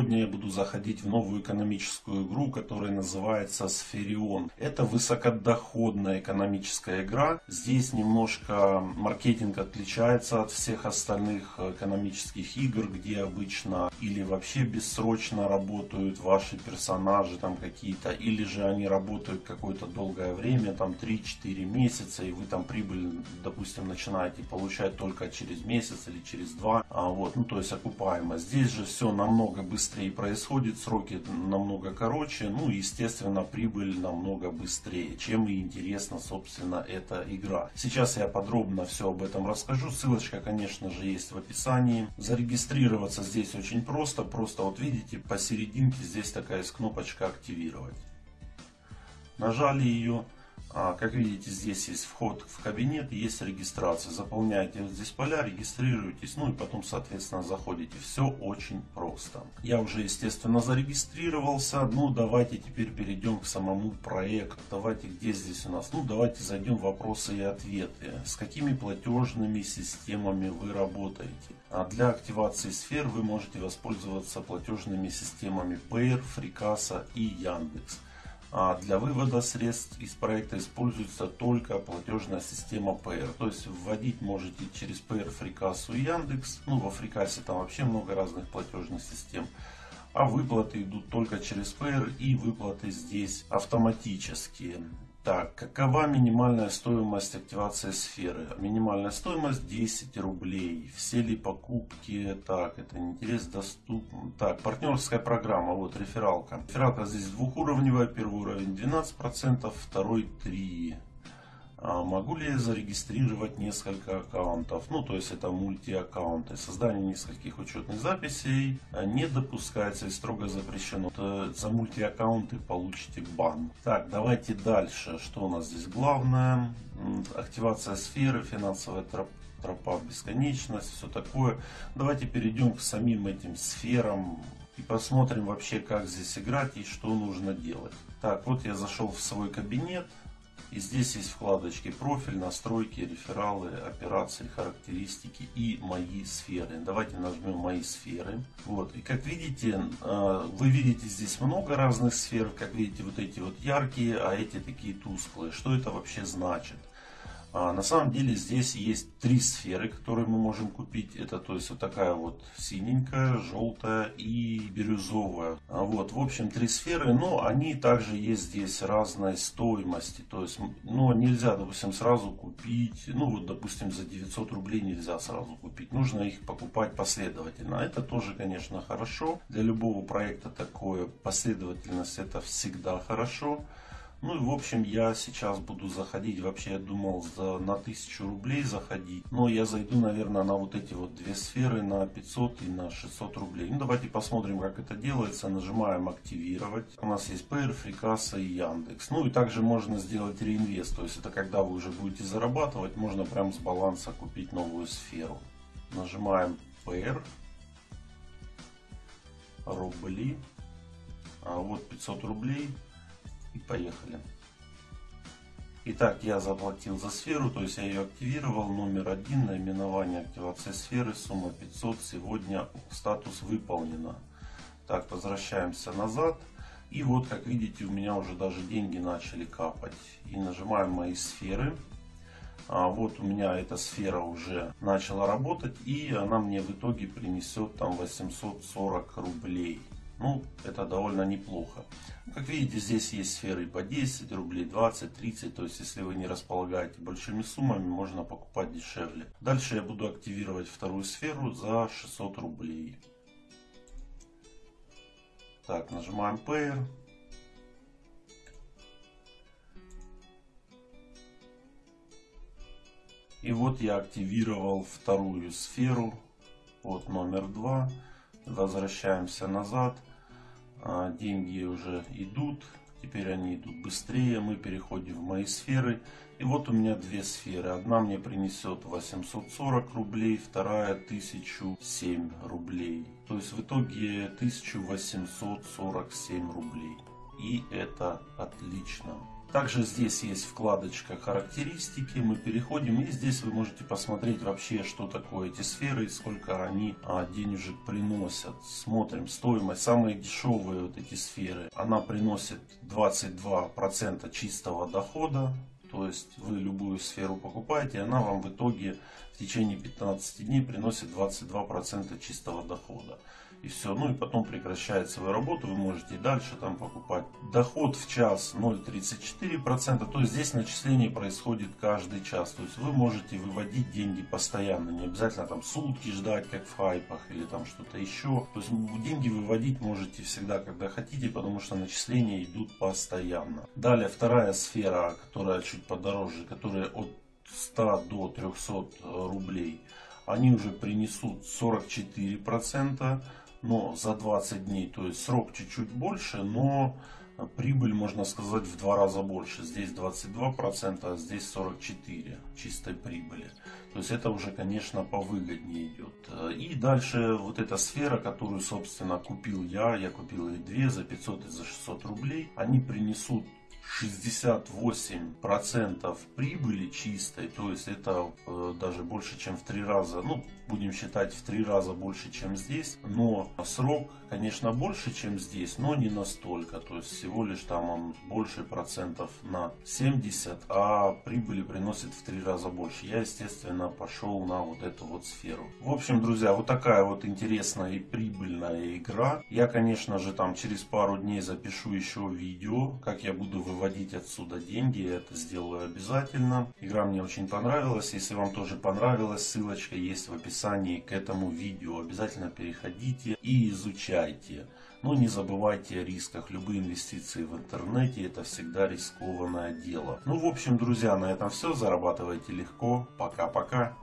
сегодня я буду заходить в новую экономическую игру, которая называется Сферион. Это высокодоходная экономическая игра. Здесь немножко маркетинг отличается от всех остальных экономических игр, где обычно или вообще бессрочно работают ваши персонажи там какие-то, или же они работают какое-то долгое время, там 3-4 месяца, и вы там прибыль, допустим, начинаете получать только через месяц или через два. А вот, ну то есть окупаемо. Здесь же все намного быстрее происходит, сроки намного короче, ну и естественно прибыль намного быстрее, чем и интересна собственно эта игра. Сейчас я подробно все об этом расскажу, ссылочка конечно же есть в описании. Зарегистрироваться здесь очень просто, просто вот видите посерединке здесь такая кнопочка активировать. Нажали ее, как видите, здесь есть вход в кабинет, есть регистрация. Заполняете вот здесь поля, регистрируетесь, ну и потом, соответственно, заходите. Все очень просто. Я уже, естественно, зарегистрировался. Ну, давайте теперь перейдем к самому проекту. Давайте, где здесь у нас? Ну, давайте зайдем в вопросы и ответы. С какими платежными системами вы работаете? А для активации сфер вы можете воспользоваться платежными системами Payer, Fricasa и Яндекс. А для вывода средств из проекта используется только платежная система Payer. То есть вводить можете через Payer, Фрикасу и Яндекс. Ну, во Фрикасе там вообще много разных платежных систем. А выплаты идут только через Payer и выплаты здесь автоматические. Так, какова минимальная стоимость активации сферы? Минимальная стоимость 10 рублей. Все ли покупки? Так, это интерес доступен. Так, партнерская программа, вот рефералка. Рефералка здесь двухуровневая. Первый уровень 12%, второй 3%. А могу ли я зарегистрировать несколько аккаунтов? Ну, то есть это мультиаккаунты. Создание нескольких учетных записей не допускается и строго запрещено. За мультиаккаунты получите бан. Так, давайте дальше. Что у нас здесь главное? Активация сферы, финансовая тропа в бесконечность, все такое. Давайте перейдем к самим этим сферам и посмотрим вообще, как здесь играть и что нужно делать. Так, вот я зашел в свой кабинет. И здесь есть вкладочки профиль, настройки, рефералы, операции, характеристики и мои сферы. Давайте нажмем мои сферы. Вот. И как видите, э, вы видите здесь много разных сфер. Как видите, вот эти вот яркие, а эти такие тусклые. Что это вообще значит? А, на самом деле здесь есть три сферы, которые мы можем купить. Это то есть вот такая вот синенькая, желтая и бирюзовая. А, вот, в общем, три сферы, но они также есть здесь разной стоимости. То есть, ну, нельзя, допустим, сразу купить, ну, вот, допустим, за 900 рублей нельзя сразу купить. Нужно их покупать последовательно. Это тоже, конечно, хорошо. Для любого проекта такое последовательность это всегда хорошо. Ну и в общем я сейчас буду заходить, вообще я думал за, на 1000 рублей заходить, но я зайду наверное на вот эти вот две сферы, на 500 и на 600 рублей. Ну давайте посмотрим как это делается, нажимаем активировать. У нас есть Payer, Фрикаса и Яндекс. Ну и также можно сделать реинвест, то есть это когда вы уже будете зарабатывать, можно прям с баланса купить новую сферу. Нажимаем Payer, рубли, а вот 500 рублей и поехали. Итак, я заплатил за сферу, то есть я ее активировал. Номер один, наименование активации сферы, сумма 500. Сегодня статус выполнено. Так, возвращаемся назад. И вот, как видите, у меня уже даже деньги начали капать. И нажимаем мои сферы. А вот у меня эта сфера уже начала работать. И она мне в итоге принесет там 840 рублей. Ну, это довольно неплохо. Как видите, здесь есть сферы по 10 рублей, 20, 30. То есть, если вы не располагаете большими суммами, можно покупать дешевле. Дальше я буду активировать вторую сферу за 600 рублей. Так, нажимаем Payer. И вот я активировал вторую сферу. Вот номер два. Возвращаемся назад. А, деньги уже идут, теперь они идут быстрее, мы переходим в мои сферы. И вот у меня две сферы. Одна мне принесет 840 рублей, вторая 1007 рублей. То есть в итоге 1847 рублей. И это отлично. Также здесь есть вкладочка характеристики. Мы переходим и здесь вы можете посмотреть вообще, что такое эти сферы и сколько они а, денежек приносят. Смотрим стоимость. Самые дешевые вот эти сферы. Она приносит 22% чистого дохода. То есть вы любую сферу покупаете, она вам в итоге течение 15 дней приносит 22% чистого дохода и все. Ну и потом прекращает свою работу, вы можете и дальше там покупать. Доход в час 0,34%, то есть здесь начисление происходит каждый час. То есть вы можете выводить деньги постоянно, не обязательно там сутки ждать, как в хайпах или там что-то еще. То есть деньги выводить можете всегда, когда хотите, потому что начисления идут постоянно. Далее вторая сфера, которая чуть подороже, которая от 100 до 300 рублей, они уже принесут 44% но за 20 дней, то есть срок чуть-чуть больше, но прибыль, можно сказать, в два раза больше. Здесь 22%, а здесь 44% чистой прибыли. То есть это уже, конечно, повыгоднее идет. И дальше вот эта сфера, которую, собственно, купил я, я купил их две за 500 и за 600 рублей, они принесут 68% прибыли чистой, то есть это э, даже больше, чем в три раза, ну, будем считать в три раза больше, чем здесь, но срок, конечно, больше, чем здесь, но не настолько, то есть всего лишь там он больше процентов на 70, а прибыли приносит в три раза больше. Я, естественно, пошел на вот эту вот сферу. В общем, друзья, вот такая вот интересная и прибыльная игра. Я, конечно же, там через пару дней запишу еще видео, как я буду выводить отсюда деньги, я это сделаю обязательно. Игра мне очень понравилась, если вам тоже понравилась, ссылочка есть в описании к этому видео. Обязательно переходите и изучайте. Но не забывайте о рисках. Любые инвестиции в интернете это всегда рискованное дело. Ну, в общем, друзья, на этом все. Зарабатывайте легко. Пока-пока.